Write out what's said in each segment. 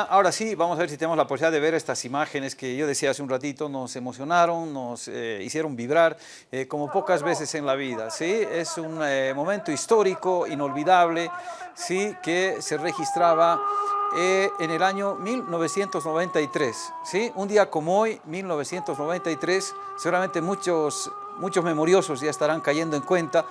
Ahora sí, vamos a ver si tenemos la posibilidad de ver estas imágenes que yo decía hace un ratito, nos emocionaron, nos eh, hicieron vibrar eh, como pocas veces en la vida. ¿sí? Es un eh, momento histórico, inolvidable, ¿sí? que se registraba en el año 1993. ¿sí? Un día como hoy, 1993, seguramente muchos, muchos memoriosos ya estarán cayendo en cuenta.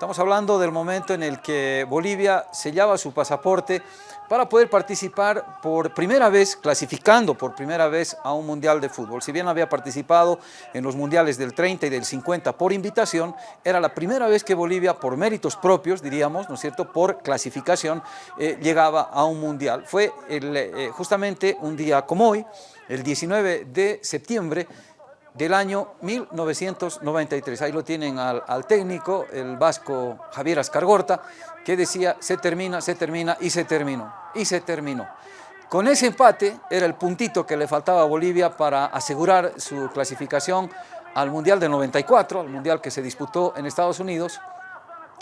Estamos hablando del momento en el que Bolivia sellaba su pasaporte para poder participar por primera vez, clasificando por primera vez a un mundial de fútbol. Si bien había participado en los mundiales del 30 y del 50 por invitación, era la primera vez que Bolivia, por méritos propios, diríamos, ¿no es cierto?, por clasificación, eh, llegaba a un mundial. Fue eh, justamente un día como hoy, el 19 de septiembre, del año 1993. Ahí lo tienen al, técnico, el vasco Javier Ascargorta, que decía se termina, se termina y se terminó, y se terminó. Con ese empate era el puntito que le faltaba a Bolivia para asegurar su clasificación al Mundial del 94, al Mundial que se disputó en Estados Unidos,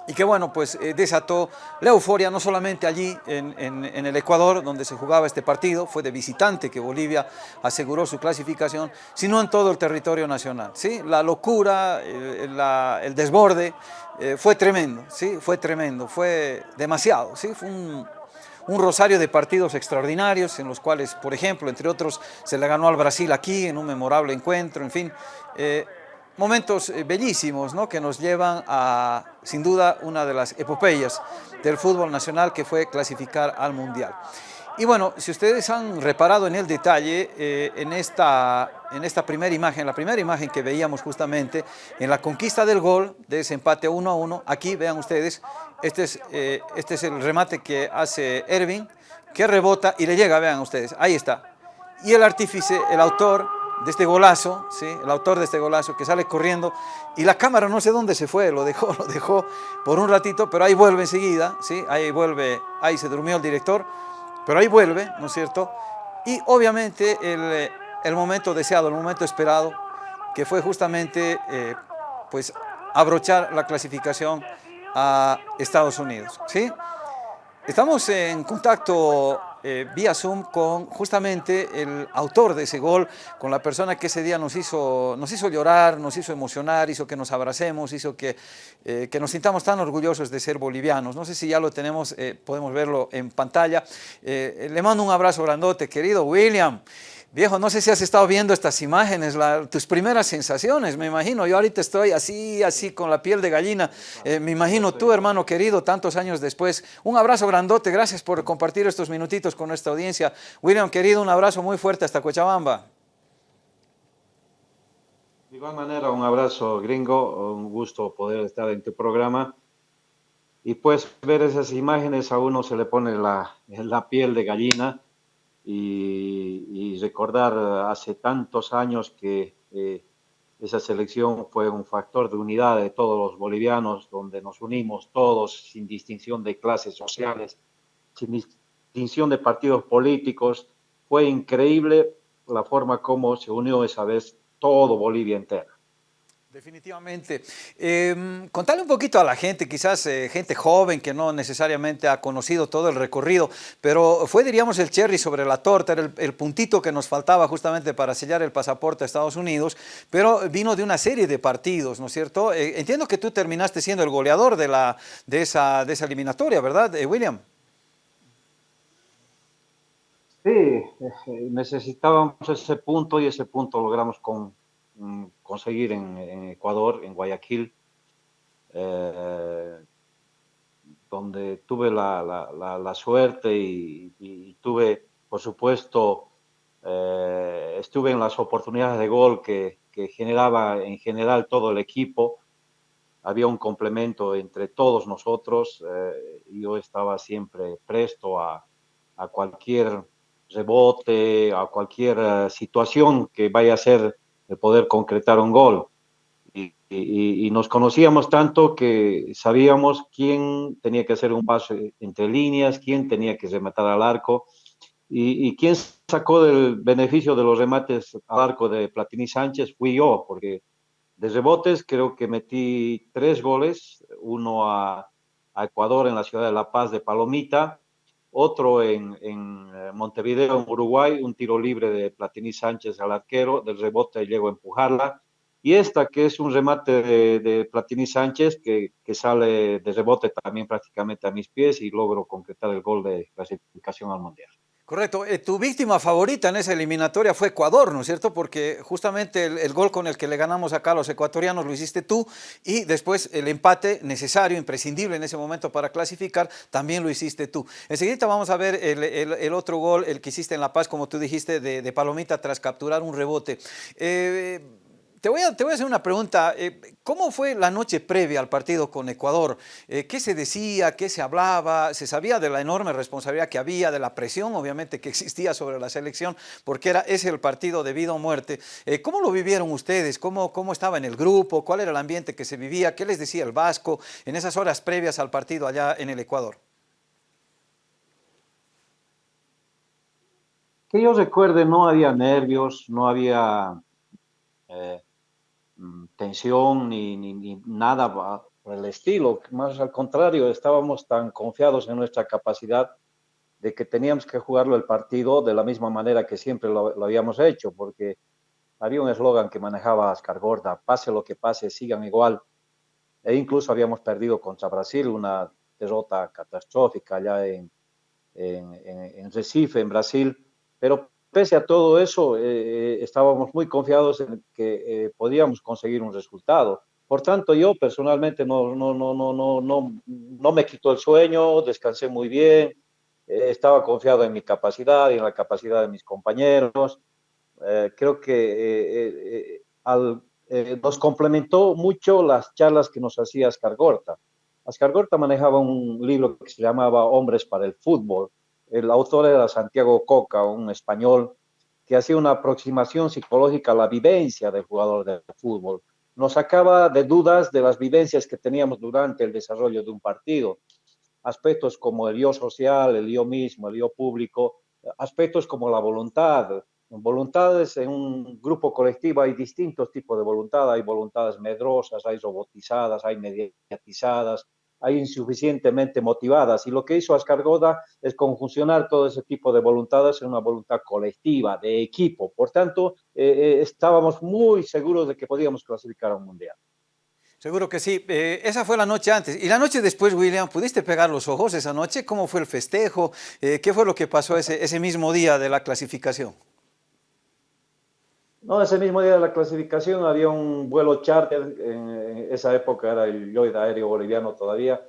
y que bueno, pues eh, desató la euforia no solamente allí en, en, el Ecuador, donde se jugaba este partido, fue de visitante que Bolivia aseguró su clasificación, sino en todo el territorio nacional. ¿sí? La locura, el, la, el desborde, eh, fue tremendo, ¿sí? fue tremendo, fue demasiado, ¿sí? fue un, un rosario de partidos extraordinarios en los cuales, por ejemplo, entre otros, se le ganó al Brasil aquí en un memorable encuentro, en fin, eh, momentos eh, bellísimos ¿no? que nos llevan a, sin duda, una de las epopeyas del fútbol nacional que fue clasificar al Mundial. Y bueno, si ustedes han reparado en el detalle, eh, en, esta, en esta primera imagen, la primera imagen que veíamos justamente, en la conquista del gol, de ese empate 1 a 1, aquí vean ustedes, este es, eh, este es el remate que hace Ervin, que rebota y le llega, vean ustedes, ahí está. Y el artífice, el autor, de este golazo, ¿sí? el autor de este golazo que sale corriendo y la cámara no sé dónde se fue, lo dejó, lo dejó por un ratito, pero ahí vuelve enseguida, ¿sí? ahí vuelve, ahí se durmió el director, pero ahí vuelve, ¿no es cierto? Y obviamente el, el momento deseado, el momento esperado, que fue justamente eh, pues abrochar la clasificación a Estados Unidos, ¿sí? Estamos en contacto eh, vía Zoom con justamente el autor de ese gol, con la persona que ese día nos hizo, nos hizo llorar, nos hizo emocionar, hizo que nos abracemos, hizo que, eh, que nos sintamos tan orgullosos de ser bolivianos. No sé si ya lo tenemos, eh, podemos verlo en pantalla. le mando un abrazo grandote, querido William. Viejo, no sé si has estado viendo estas imágenes, tus primeras sensaciones, me imagino. Yo ahorita estoy así, así con la piel de gallina. Eh, me imagino tú, hermano querido, tantos años después. Un abrazo grandote, gracias por compartir estos minutitos con nuestra audiencia. William, querido, un abrazo muy fuerte hasta Cochabamba. De igual manera, un abrazo gringo, un gusto poder estar en tu programa. Y pues ver esas imágenes a uno se le pone la, la piel de gallina y, recordar hace tantos años que eh, esa selección fue un factor de unidad de todos los bolivianos, donde nos unimos todos sin distinción de clases sociales, sin distinción de partidos políticos. Fue increíble la forma como se unió esa vez todo Bolivia entera. Definitivamente. Eh, contarle un poquito a la gente, quizás eh, gente joven que no necesariamente ha conocido todo el recorrido, pero fue, diríamos, el cherry sobre la torta, era el, puntito que nos faltaba justamente para sellar el pasaporte a Estados Unidos, pero vino de una serie de partidos, ¿no es cierto? Eh, entiendo que tú terminaste siendo el goleador de, la, de, esa, de esa eliminatoria, ¿verdad, eh, William? Sí, necesitábamos ese punto y ese punto logramos con, Mm, conseguir en, Ecuador, en Guayaquil, eh, donde tuve la, suerte y, tuve, por supuesto, eh, estuve en las oportunidades de gol que, generaba en general todo el equipo. Había un complemento entre todos nosotros. Eh, yo estaba siempre presto a, a cualquier rebote, a cualquier situación que vaya a ser de poder concretar un gol. Y, nos conocíamos tanto que sabíamos quién tenía que hacer un paso entre líneas, quién tenía que rematar al arco y, quién sacó del beneficio de los remates al arco de Platini Sánchez fui yo, porque de rebotes creo que metí tres goles, uno a Ecuador en la ciudad de La Paz de Palomita otro en, eh, Montevideo, en Uruguay, un tiro libre de Platini Sánchez al arquero, del rebote llegó a empujarla, y esta que es un remate de, Platini Sánchez que, que, sale de rebote también prácticamente a mis pies y logro concretar el gol de clasificación al Mundial. Correcto. Eh, tu víctima favorita en esa eliminatoria fue Ecuador, ¿no es cierto? Porque justamente el, gol con el que le ganamos acá a los ecuatorianos lo hiciste tú y después el empate necesario, imprescindible en ese momento para clasificar, también lo hiciste tú. Enseguida vamos a ver el, otro gol, el que hiciste en La Paz, como tú dijiste, de, Palomita tras capturar un rebote. Eh, te voy, a, te voy a hacer una pregunta. Eh, ¿Cómo fue la noche previa al partido con Ecuador? Eh, ¿Qué se decía? ¿Qué se hablaba? ¿Se sabía de la enorme responsabilidad que había, de la presión obviamente que existía sobre la selección? Porque era ese el partido de vida o muerte. Eh, ¿Cómo lo vivieron ustedes? ¿Cómo, ¿Cómo estaba en el grupo? ¿Cuál era el ambiente que se vivía? ¿Qué les decía el Vasco en esas horas previas al partido allá en el Ecuador? Que yo recuerde, no había nervios, no había... tensión ni, ni, nada por el estilo, más al contrario, estábamos tan confiados en nuestra capacidad de que teníamos que jugarlo el partido de la misma manera que siempre lo, habíamos hecho, porque había un eslogan que manejaba Ascar Gorda, pase lo que pase, sigan igual, e incluso habíamos perdido contra Brasil una derrota catastrófica allá en, en, en Recife, en Brasil, pero pese a todo eso, eh, eh, estábamos muy confiados en que eh, podíamos conseguir un resultado. Por tanto, yo personalmente no, no, no, no, no, no, no me quitó el sueño, descansé muy bien, estaba confiado en mi capacidad y en la capacidad de mis compañeros. creo que al, nos complementó mucho las charlas que nos hacía Ascar Gorta. Ascar Gorta manejaba un libro que se llamaba Hombres para el Fútbol, el autor era Santiago Coca, un español que hacía una aproximación psicológica a la vivencia del jugador de fútbol. Nos sacaba de dudas de las vivencias que teníamos durante el desarrollo de un partido. Aspectos como el yo social, el yo mismo, el yo público, aspectos como la voluntad. voluntades en un grupo colectivo hay distintos tipos de voluntad. Hay voluntades medrosas, hay robotizadas, hay mediatizadas, hay insuficientemente motivadas. Y lo que hizo Ascargoda es conjuncionar todo ese tipo de voluntades en una voluntad colectiva, de equipo. Por tanto, eh, eh, estábamos muy seguros de que podíamos clasificar a un mundial. Seguro que sí. Eh, esa fue la noche antes. Y la noche después, William, ¿pudiste pegar los ojos esa noche? ¿Cómo fue el festejo? ¿Qué fue lo que pasó ese, ese mismo día de la clasificación? No, ese mismo día de la clasificación había un vuelo charter, en esa época era el Lloyd Aéreo Boliviano todavía,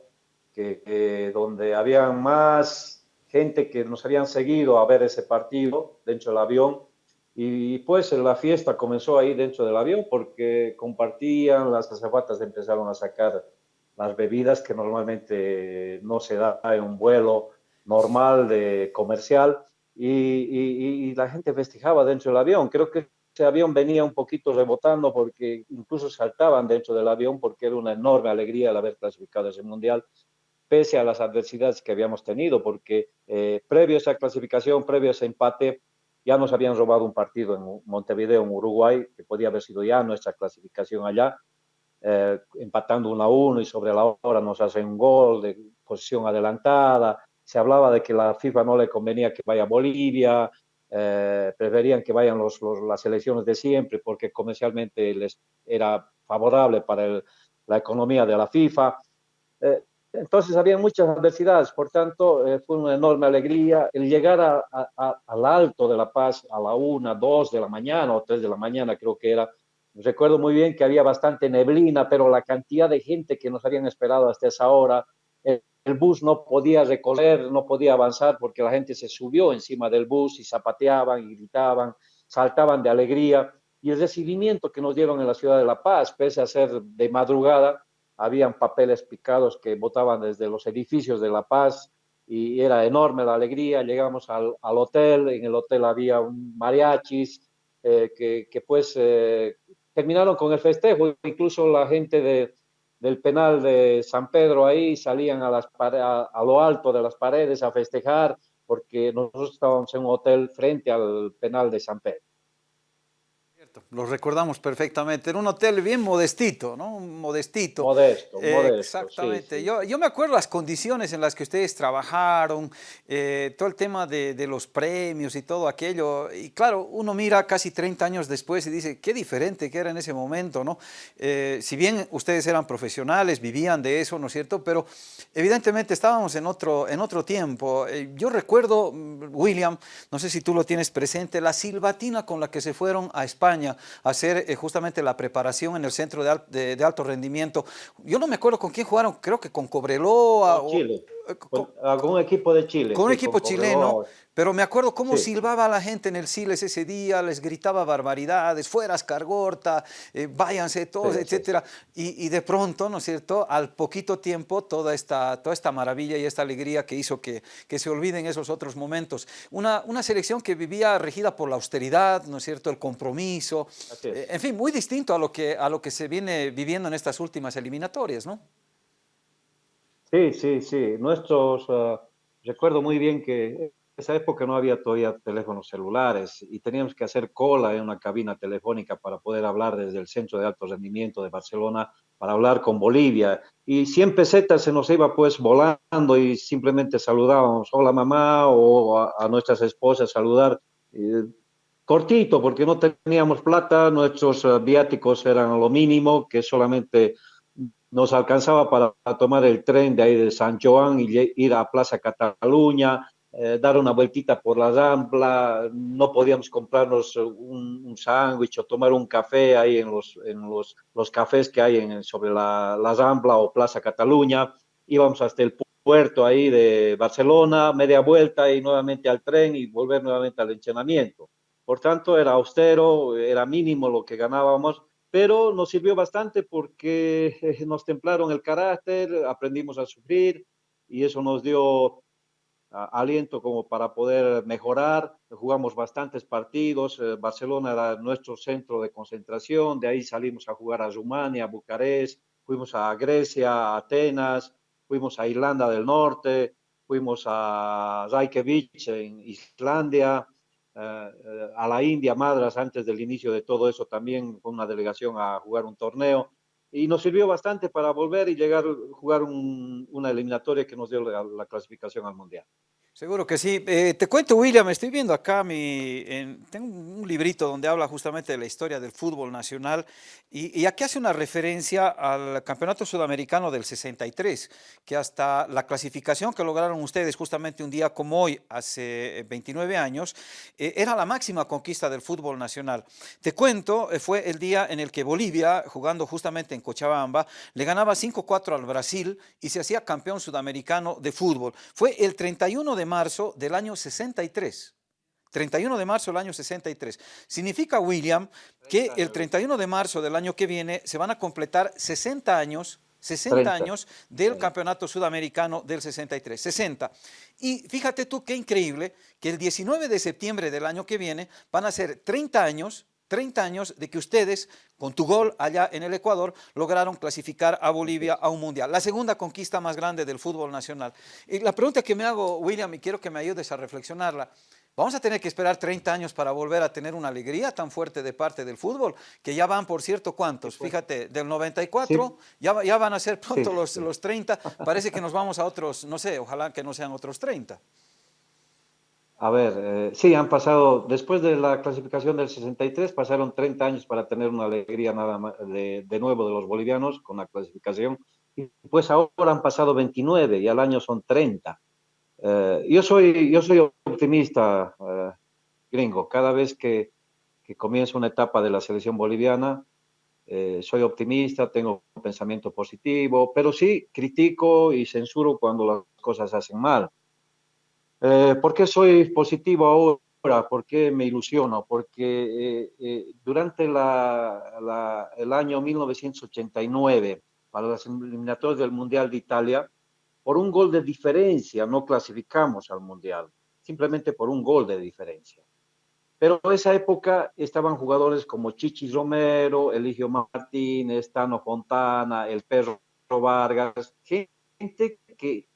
que, donde había más gente que nos habían seguido a ver ese partido dentro del avión y pues la fiesta comenzó ahí dentro del avión porque compartían, las azafatas empezaron a sacar las bebidas que normalmente no se da en un vuelo normal de comercial y, y, y la gente festejaba dentro del avión. Creo que ese avión venía un poquito rebotando porque incluso saltaban dentro del avión porque era una enorme alegría el haber clasificado ese mundial, pese a las adversidades que habíamos tenido, porque eh, previo a esa clasificación, previo a ese empate, ya nos habían robado un partido en Montevideo, en Uruguay, que podía haber sido ya nuestra clasificación allá, eh, empatando 1 a 1 y sobre la hora nos hacen un gol de posición adelantada. Se hablaba de que la FIFA no le convenía que vaya a Bolivia, eh, preferían que vayan los, las elecciones de siempre porque comercialmente les era favorable para la economía de la FIFA. Eh, entonces había muchas adversidades, por tanto eh, fue una enorme alegría el llegar al alto de La Paz a la una, dos de la mañana o tres de la mañana creo que era. Recuerdo muy bien que había bastante neblina, pero la cantidad de gente que nos habían esperado hasta esa hora, el bus no podía recorrer, no podía avanzar porque la gente se subió encima del bus y zapateaban y gritaban, saltaban de alegría. Y el recibimiento que nos dieron en la ciudad de La Paz, pese a ser de madrugada, habían papeles picados que botaban desde los edificios de La Paz y era enorme la alegría. Llegamos al, hotel, en el hotel había un mariachis eh, que, pues eh, terminaron con el festejo, incluso la gente de, del penal de San Pedro ahí, salían a, las, a, lo alto de las paredes a festejar, porque nosotros estábamos en un hotel frente al penal de San Pedro. Lo recordamos perfectamente. Era un hotel bien modestito, ¿no? Modestito. Modesto, eh, modesto. Exactamente. Yo, yo me acuerdo las condiciones en las que ustedes trabajaron, eh, todo el tema de, de, los premios y todo aquello. Y claro, uno mira casi 30 años después y dice, qué diferente que era en ese momento, ¿no? Eh, si bien ustedes eran profesionales, vivían de eso, ¿no es cierto? Pero evidentemente estábamos en otro, en otro tiempo. yo recuerdo, mm, William, no sé si tú lo tienes presente, la silbatina con la que se fueron a España hacer eh, justamente la preparación en el centro de, de, alto rendimiento. Yo no me acuerdo con quién jugaron, creo que con Cobreloa. Con Chile. Eh, con, con, un equipo de Chile. Con un equipo chileno. Pero me acuerdo cómo sí. silbaba la gente en el Siles ese día, les gritaba barbaridades, fuera Escargorta, eh, váyanse todos, sí, etcétera. Sí. Y, y, de pronto, ¿no es cierto?, al poquito tiempo, toda esta, toda esta maravilla y esta alegría que hizo que, que se olviden esos otros momentos. Una, una selección que vivía regida por la austeridad, ¿no es cierto?, el compromiso, eh, en fin, muy distinto a lo, que, a lo que se viene viviendo en estas últimas eliminatorias, ¿no? Sí, sí, sí. Nuestros, uh, recuerdo muy bien que esa época no había todavía teléfonos celulares y teníamos que hacer cola en una cabina telefónica para poder hablar desde el Centro de Alto Rendimiento de Barcelona, para hablar con Bolivia. Y 100 pesetas se nos iba pues volando y simplemente saludábamos, hola mamá, o a, nuestras esposas saludar. Eh, cortito, porque no teníamos plata, nuestros uh, viáticos eran lo mínimo, que solamente nos alcanzaba para tomar el tren de ahí de San Joan y ir a Plaza Cataluña, eh, dar una vueltita por la Rambla, no podíamos comprarnos un, un sándwich o tomar un café ahí en los, en los, los cafés que hay en, sobre la, la Rambla o Plaza Cataluña, íbamos hasta el puerto ahí de Barcelona, media vuelta y nuevamente al tren y volver nuevamente al entrenamiento. Por tanto, era austero, era mínimo lo que ganábamos, pero nos sirvió bastante porque nos templaron el carácter, aprendimos a sufrir y eso nos dio aliento como para poder mejorar. Jugamos bastantes partidos. Eh, Barcelona era nuestro centro de concentración. De ahí salimos a jugar a Rumania, a Bucarest, fuimos a Grecia, a Atenas, fuimos a Irlanda del Norte, fuimos a Reykjavik en Islandia, eh, a la India, Madras, antes del inicio de todo eso también con una delegación a jugar un torneo y nos sirvió bastante para volver y llegar a jugar un, una eliminatoria que nos dio la, clasificación al Mundial. Seguro que sí. Eh, te cuento, William, estoy viendo acá, mi, en, tengo un librito donde habla justamente de la historia del fútbol nacional y, y, aquí hace una referencia al Campeonato Sudamericano del 63, que hasta la clasificación que lograron ustedes justamente un día como hoy, hace 29 años, eh, era la máxima conquista del fútbol nacional. Te cuento, eh, fue el día en el que Bolivia, jugando justamente en Cochabamba, le ganaba 5-4 al Brasil y se hacía campeón sudamericano de fútbol. Fue el 31 de marzo del año 63. 31 de marzo del año 63. Significa, William, que el 31 de marzo del año que viene se van a completar 60 años 60 30. años del campeonato sudamericano del 63, 60. Y fíjate tú qué increíble que el 19 de septiembre del año que viene van a ser 30 años 30 años de que ustedes, con tu gol allá en el Ecuador, lograron clasificar a Bolivia a un mundial. La segunda conquista más grande del fútbol nacional. Y la pregunta que me hago, William, y quiero que me ayudes a reflexionarla, ¿vamos a tener que esperar 30 años para volver a tener una alegría tan fuerte de parte del fútbol? Que ya van, por cierto, ¿cuántos? Fíjate, del 94, sí. ya, ya, van a ser pronto sí. los, los 30, parece que nos vamos a otros, no sé, ojalá que no sean otros 30. A ver, eh, sí, han pasado, después de la clasificación del 63, pasaron 30 años para tener una alegría nada más de, de, nuevo de los bolivianos con la clasificación. Y pues ahora han pasado 29 y al año son 30. Eh, yo, soy, yo soy optimista, eh, gringo. Cada vez que, que comienza una etapa de la selección boliviana, eh, soy optimista, tengo un pensamiento positivo, pero sí critico y censuro cuando las cosas hacen mal eh, ¿Por qué soy positivo ahora? ¿Por qué me ilusiono? Porque eh, eh, durante la, la, el año 1989, para las eliminatorias del Mundial de Italia, por un gol de diferencia no clasificamos al Mundial, simplemente por un gol de diferencia. Pero en esa época estaban jugadores como Chichi Romero, Eligio Martínez, Tano Fontana, el Perro Vargas, gente que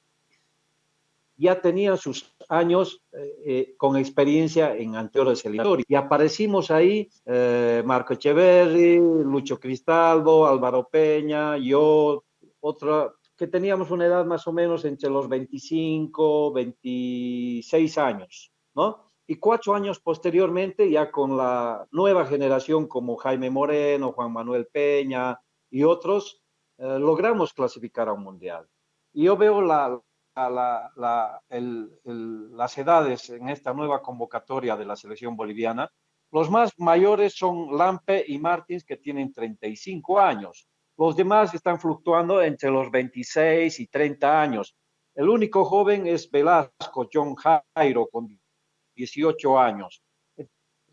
ya tenían sus años eh, eh, con experiencia en anteriores eliminatorias. Y aparecimos ahí, eh, Marco Echeverri, Lucho Cristaldo, Álvaro Peña, yo, otra, que teníamos una edad más o menos entre los 25, 26 años, ¿no? Y cuatro años posteriormente, ya con la nueva generación como Jaime Moreno, Juan Manuel Peña y otros, logramos clasificar a un mundial. Y yo veo la, la, las edades en esta nueva convocatoria de la selección boliviana, los más mayores son Lampe y Martins, que tienen 35 años. Los demás están fluctuando entre los 26 y 30 años. El único joven es Velasco, John Jairo, con 18 años.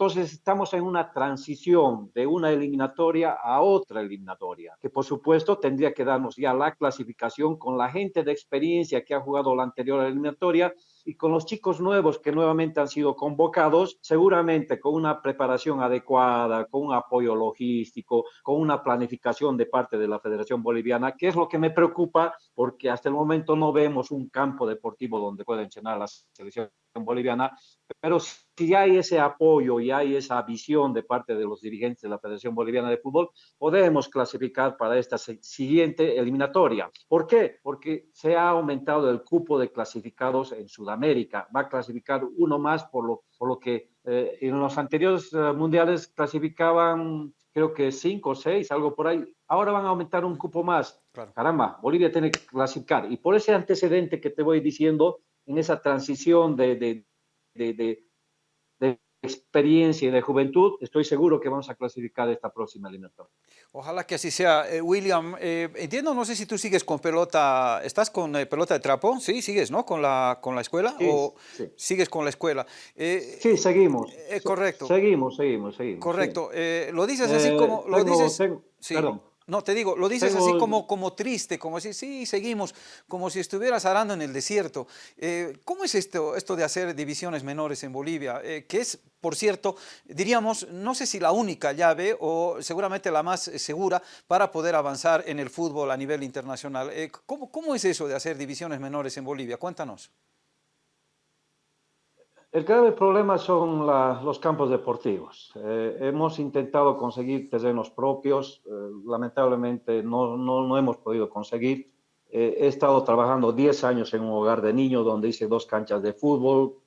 Entonces estamos en una transición de una eliminatoria a otra eliminatoria, que por supuesto tendría que darnos ya la clasificación con la gente de experiencia que ha jugado la anterior eliminatoria y con los chicos nuevos que nuevamente han sido convocados, seguramente con una preparación adecuada, con un apoyo logístico, con una planificación de parte de la Federación Boliviana, que es lo que me preocupa porque hasta el momento no vemos un campo deportivo donde pueda entrenar la selección boliviana, pero si hay ese apoyo y hay esa visión de parte de los dirigentes de la Federación Boliviana de Fútbol, podemos clasificar para esta siguiente eliminatoria. ¿Por qué? Porque se ha aumentado el cupo de clasificados en Sudamérica. Va a clasificar uno más por lo, por lo que eh, en los anteriores eh, mundiales clasificaban creo que cinco o seis, algo por ahí. Ahora van a aumentar un cupo más. Caramba, Bolivia tiene que clasificar. Y por ese antecedente que te voy diciendo, en esa transición de, de, de, de experiencia y de juventud, estoy seguro que vamos a clasificar esta próxima eliminatoria. Ojalá que así sea. Eh, William, eh, entiendo, no sé si tú sigues con pelota, ¿estás con eh, pelota de trapo? Sí, sigues, ¿no? Con la, con la escuela sí, o sí. sigues con la escuela. sí, seguimos. correcto. Seguimos, seguimos, seguimos. Correcto. lo dices así como, lo tengo, dices... Tengo, sí. Perdón. No, te digo, lo dices Tengo... así como, como triste, como si sí, seguimos, como si estuvieras arando en el desierto. Eh, ¿Cómo es esto, esto de hacer divisiones menores en Bolivia? Eh, que es, por cierto, diríamos, no sé si la única llave o seguramente la más segura para poder avanzar en el fútbol a nivel internacional. Eh, ¿cómo, ¿Cómo es eso de hacer divisiones menores en Bolivia? Cuéntanos. El grave problema son los campos deportivos. Eh, hemos intentado conseguir terrenos propios, eh, lamentablemente no, no, hemos podido conseguir. Eh, he estado trabajando 10 años en un hogar de niños donde hice dos canchas de fútbol.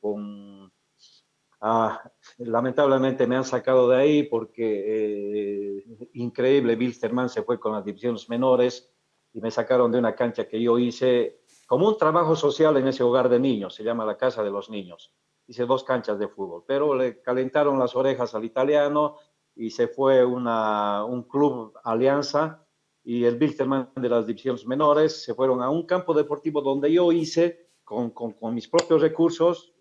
Ah, lamentablemente me han sacado de ahí porque, increíble, Wilstermann se fue con las divisiones menores y me sacaron de una cancha que yo hice como un trabajo social en ese hogar de niños, se llama la Casa de los Niños hice dos canchas de fútbol, pero le calentaron las orejas al italiano y se fue una, un club alianza y el Wilterman de las divisiones menores se fueron a un campo deportivo donde yo hice con, con, con mis propios recursos,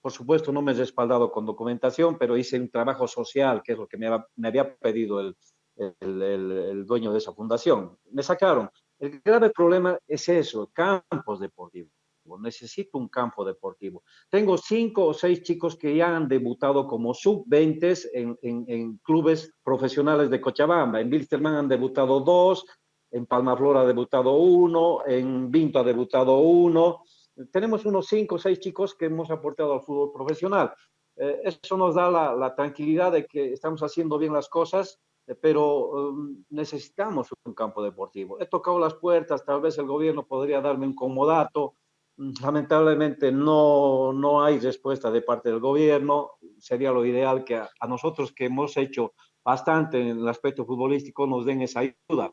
por supuesto no me he respaldado con documentación, pero hice un trabajo social, que es lo que me, me había pedido el, el, el, el dueño de esa fundación. Me sacaron. El grave problema es eso, campos deportivos necesito un campo deportivo. Tengo cinco o seis chicos que ya han debutado como sub-20 en, en, en, clubes profesionales de Cochabamba. En Wilstermann han debutado dos, en Palmaflor ha debutado uno, en Vinto ha debutado uno. Tenemos unos cinco o seis chicos que hemos aportado al fútbol profesional. Eh, eso nos da la, la, tranquilidad de que estamos haciendo bien las cosas, eh, pero um, necesitamos un campo deportivo. He tocado las puertas, tal vez el gobierno podría darme un comodato, lamentablemente no, no hay respuesta de parte del gobierno. Sería lo ideal que a, nosotros que hemos hecho bastante en el aspecto futbolístico nos den esa ayuda.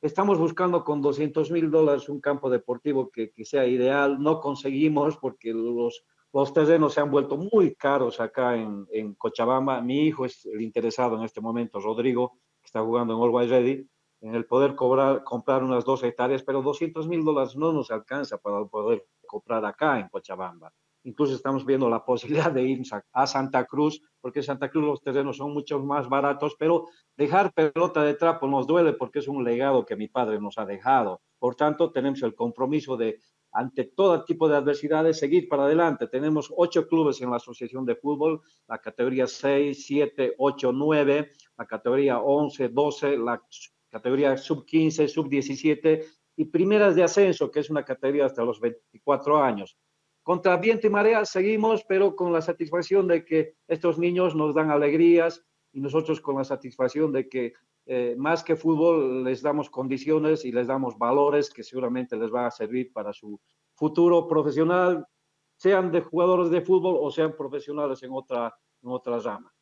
Estamos buscando con 200 mil dólares un campo deportivo que, que, sea ideal. No conseguimos porque los, los terrenos se han vuelto muy caros acá en, en Cochabamba. Mi hijo es el interesado en este momento, Rodrigo, que está jugando en Always Ready en el poder cobrar, comprar unas dos hectáreas, pero 200 mil dólares no nos alcanza para poder comprar acá en Cochabamba. Incluso estamos viendo la posibilidad de ir a Santa Cruz, porque en Santa Cruz los terrenos son mucho más baratos, pero dejar pelota de trapo nos duele porque es un legado que mi padre nos ha dejado. Por tanto, tenemos el compromiso de, ante todo tipo de adversidades, seguir para adelante. Tenemos ocho clubes en la Asociación de Fútbol, la categoría 6, 7, 8, 9, la categoría 11, 12, la categoría sub-15, sub-17 y primeras de ascenso, que es una categoría hasta los 24 años. contra viento y marea seguimos, pero con la satisfacción de que estos niños nos dan alegrías y nosotros con la satisfacción de que eh, más que fútbol les damos condiciones y les damos valores que seguramente les van a servir para su futuro profesional, sean de jugadores de fútbol o sean profesionales en otra, en otra rama.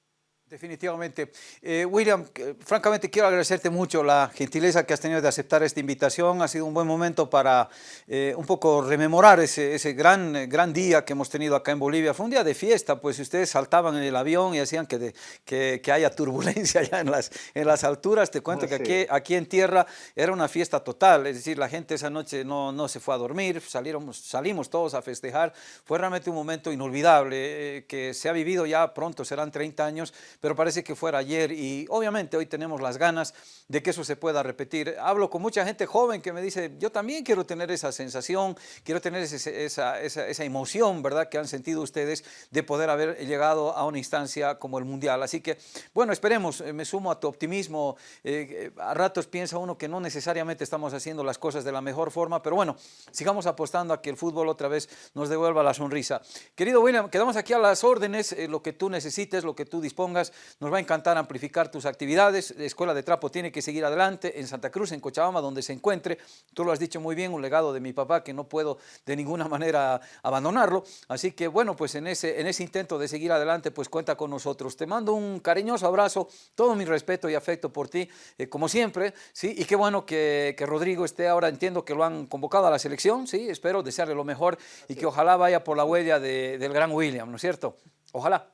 Definitivamente. Eh, William, francamente quiero agradecerte mucho la gentileza que has tenido de aceptar esta invitación. Ha sido un buen momento para eh, un poco rememorar ese, ese gran, gran día que hemos tenido acá en Bolivia. Fue un día de fiesta, pues ustedes saltaban en el avión y hacían que, que, que haya turbulencia allá en las, en las alturas. Te cuento que aquí, aquí en tierra era una fiesta total, es decir, la gente esa noche no, no se fue a dormir, salieron, salimos todos a festejar. Fue realmente un momento inolvidable eh, que se ha vivido ya pronto, serán 30 años, pero parece que fuera ayer y obviamente hoy tenemos las ganas de que eso se pueda repetir. Hablo con mucha gente joven que me dice, yo también quiero tener esa sensación, quiero tener esa, esa, emoción, ¿verdad?, que han sentido ustedes de poder haber llegado a una instancia como el Mundial. Así que, bueno, esperemos, eh, me sumo a tu optimismo. Eh, a ratos piensa uno que no necesariamente estamos haciendo las cosas de la mejor forma, pero bueno, sigamos apostando a que el fútbol otra vez nos devuelva la sonrisa. Querido William, quedamos aquí a las órdenes, eh, lo que tú necesites, lo que tú dispongas. Nos va a encantar amplificar tus actividades. La Escuela de Trapo tiene que seguir adelante en Santa Cruz, en Cochabamba, donde se encuentre. Tú lo has dicho muy bien, un legado de mi papá que no puedo de ninguna manera abandonarlo. Así que bueno, pues en ese, en ese intento de seguir adelante, pues cuenta con nosotros. Te mando un cariñoso abrazo, todo mi respeto y afecto por ti, eh, como siempre. ¿sí? Y qué bueno que, que, Rodrigo esté ahora, entiendo que lo han convocado a la selección, ¿sí? espero desearle lo mejor y que ojalá vaya por la huella de, del gran William, ¿no es cierto? Ojalá.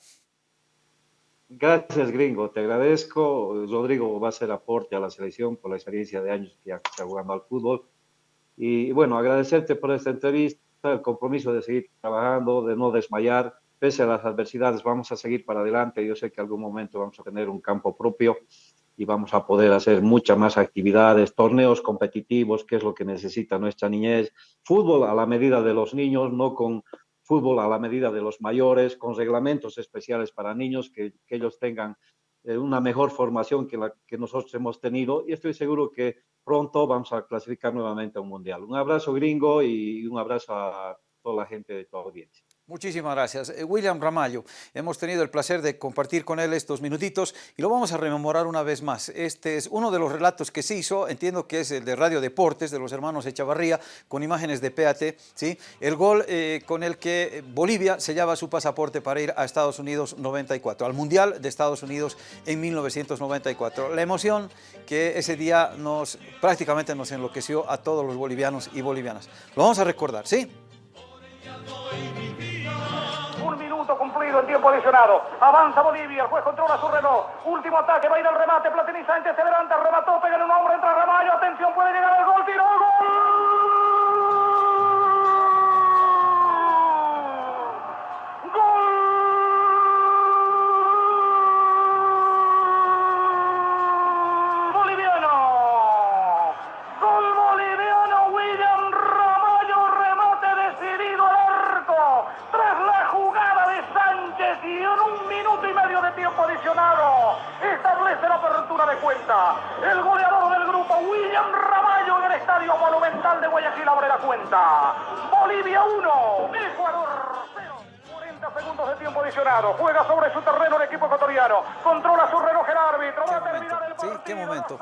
Gracias, gringo. Te agradezco. Rodrigo va a ser aporte a la selección por la experiencia de años que ya está jugando al fútbol. Y bueno, agradecerte por esta entrevista, el compromiso de seguir trabajando, de no desmayar. Pese a las adversidades, vamos a seguir para adelante. Yo sé que algún momento vamos a tener un campo propio y vamos a poder hacer muchas más actividades, torneos competitivos, que es lo que necesita nuestra niñez, fútbol a la medida de los niños, no con fútbol a la medida de los mayores, con reglamentos especiales para niños, que, ellos tengan eh, una mejor formación que la que nosotros hemos tenido y estoy seguro que pronto vamos a clasificar nuevamente a un mundial. Un abrazo gringo y un abrazo a toda la gente de tu audiencia. Muchísimas gracias. Eh, William Ramallo, hemos tenido el placer de compartir con él estos minutitos y lo vamos a rememorar una vez más. Este es uno de los relatos que se hizo, entiendo que es el de Radio Deportes, de los hermanos Echavarría, con imágenes de PAT, ¿sí? el gol eh, con el que Bolivia sellaba su pasaporte para ir a Estados Unidos 94, al Mundial de Estados Unidos en 1994. La emoción que ese día nos prácticamente nos enloqueció a todos los bolivianos y bolivianas. Lo vamos a recordar, ¿sí? Cumplido en tiempo adicionado. Avanza Bolivia, el juez controla su reloj. Último ataque, va a ir al remate. Platini Sánchez se levanta, remató, pega en un hombre, entra Ramallo. Atención, puede llegar al gol, tiro, gol. Cuenta. El goleador del grupo, William Ramallo, en el Estadio Monumental de Guayaquil abre la cuenta. Bolivia 1, Ecuador 0. 40 segundos de tiempo adicionado. Juega sobre su terreno el equipo ecuatoriano. Controla su reloj el árbitro. Va a terminar el partido. Sí, qué momento.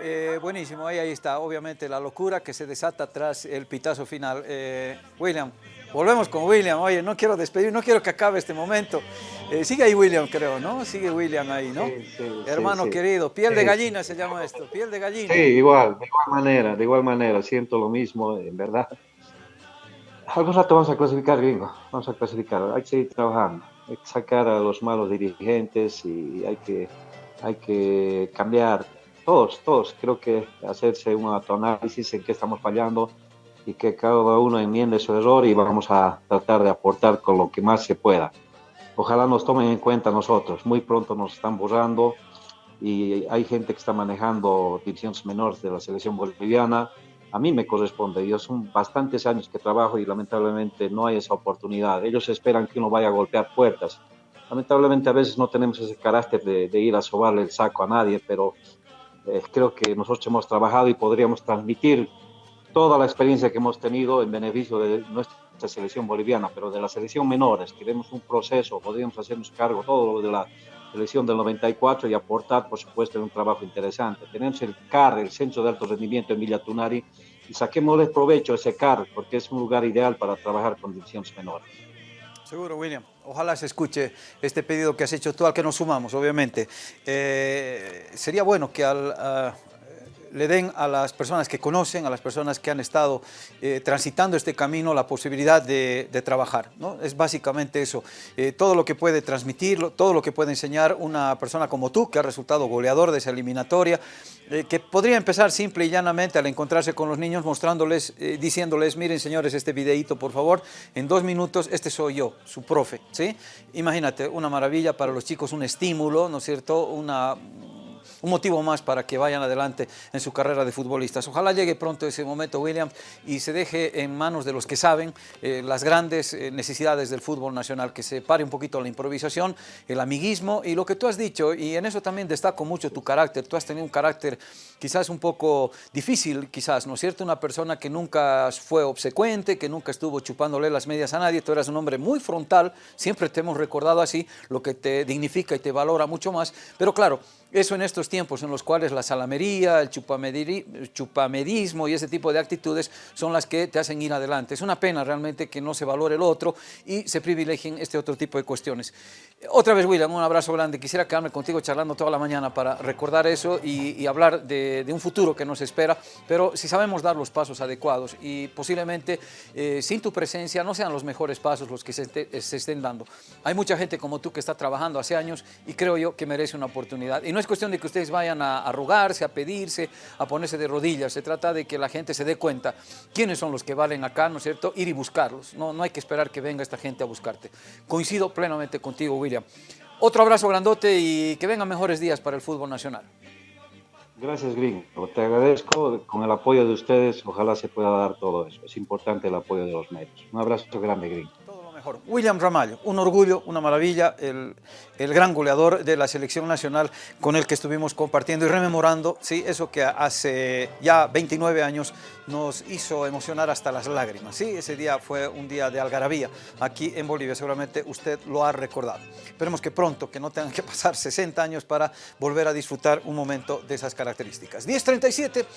Eh, buenísimo, ahí, ahí está. Obviamente la locura que se desata tras el pitazo final. Eh, William, Volvemos con William. Oye, no quiero despedir, no quiero que acabe este momento. Eh, sigue ahí William, creo, ¿no? Sigue William ahí, ¿no? Sí, sí, Hermano querido, piel de gallina se llama esto, piel de gallina. Sí, igual, de igual manera, de igual manera, siento lo mismo, en verdad. Algún rato vamos a clasificar, gringo, vamos a clasificar, hay que seguir trabajando, hay que sacar a los malos dirigentes y hay que, hay que cambiar, todos, todos, creo que hacerse un autoanálisis en qué estamos fallando, y que cada uno enmiende su error y vamos a tratar de aportar con lo que más se pueda. Ojalá nos tomen en cuenta nosotros. Muy pronto nos están borrando y hay gente que está manejando divisiones menores de la selección boliviana. A mí me corresponde. Yo son bastantes años que trabajo y lamentablemente no hay esa oportunidad. Ellos esperan que uno vaya a golpear puertas. Lamentablemente a veces no tenemos ese carácter de, ir a sobarle el saco a nadie, pero eh, creo que nosotros hemos trabajado y podríamos transmitir toda la experiencia que hemos tenido en beneficio de nuestra selección boliviana, pero de la selección menores, queremos un proceso, podríamos hacernos cargo todo lo de la selección del 94 y aportar, por supuesto, un trabajo interesante. Tenemos el CAR, el Centro de Alto Rendimiento en Villa Tunari, y saquémosle provecho a ese CAR, porque es un lugar ideal para trabajar con divisiones menores. Seguro, William. Ojalá se escuche este pedido que has hecho tú, al que nos sumamos, obviamente. Eh, sería bueno que al, a, le den a las personas que conocen, a las personas que han estado eh, transitando este camino, la posibilidad de, trabajar. ¿no? Es básicamente eso. Eh, todo lo que puede transmitir, todo lo que puede enseñar una persona como tú, que ha resultado goleador de esa eliminatoria, eh, que podría empezar simple y llanamente al encontrarse con los niños, mostrándoles, diciéndoles, miren señores, este videíto, por favor, en dos minutos, este soy yo, su profe, ¿sí? Imagínate, una maravilla para los chicos, un estímulo, ¿no es cierto?, una un motivo más para que vayan adelante en su carrera de futbolistas. Ojalá llegue pronto ese momento, William, y se deje en manos de los que saben eh, las grandes eh, necesidades del fútbol nacional, que se pare un poquito la improvisación, el amiguismo y lo que tú has dicho, y en eso también destaco mucho tu carácter. Tú has tenido un carácter quizás un poco difícil, quizás, ¿no es cierto? Una persona que nunca fue obsecuente, que nunca estuvo chupándole las medias a nadie. Tú eras un hombre muy frontal, siempre te hemos recordado así, lo que te dignifica y te valora mucho más. Pero claro, eso en estos tiempos en los cuales la salamería, el chupamedismo y ese tipo de actitudes son las que te hacen ir adelante. Es una pena realmente que no se valore el otro y se privilegien este otro tipo de cuestiones. Otra vez, William, un abrazo grande. Quisiera quedarme contigo charlando toda la mañana para recordar eso y, y hablar de, de, un futuro que nos espera, pero si sabemos dar los pasos adecuados y posiblemente eh, sin tu presencia no sean los mejores pasos los que se, te, se, estén dando. Hay mucha gente como tú que está trabajando hace años y creo yo que merece una oportunidad. Y no es cuestión de que ustedes vayan a, a rogarse, a pedirse, a ponerse de rodillas. Se trata de que la gente se dé cuenta quiénes son los que valen acá, ¿no es cierto? Ir y buscarlos. No, no hay que esperar que venga esta gente a buscarte. Coincido plenamente contigo, William. Otro abrazo grandote y que vengan mejores días para el fútbol nacional. Gracias, Green. Te agradezco. Con el apoyo de ustedes, ojalá se pueda dar todo eso. Es importante el apoyo de los medios. Un abrazo grande, Green. William Ramallo, un orgullo, una maravilla, el, el, gran goleador de la selección nacional con el que estuvimos compartiendo y rememorando, sí, eso que hace ya 29 años nos hizo emocionar hasta las lágrimas. Sí, ese día fue un día de algarabía aquí en Bolivia, seguramente usted lo ha recordado. Esperemos que pronto, que no tengan que pasar 60 años para volver a disfrutar un momento de esas características. 10.37.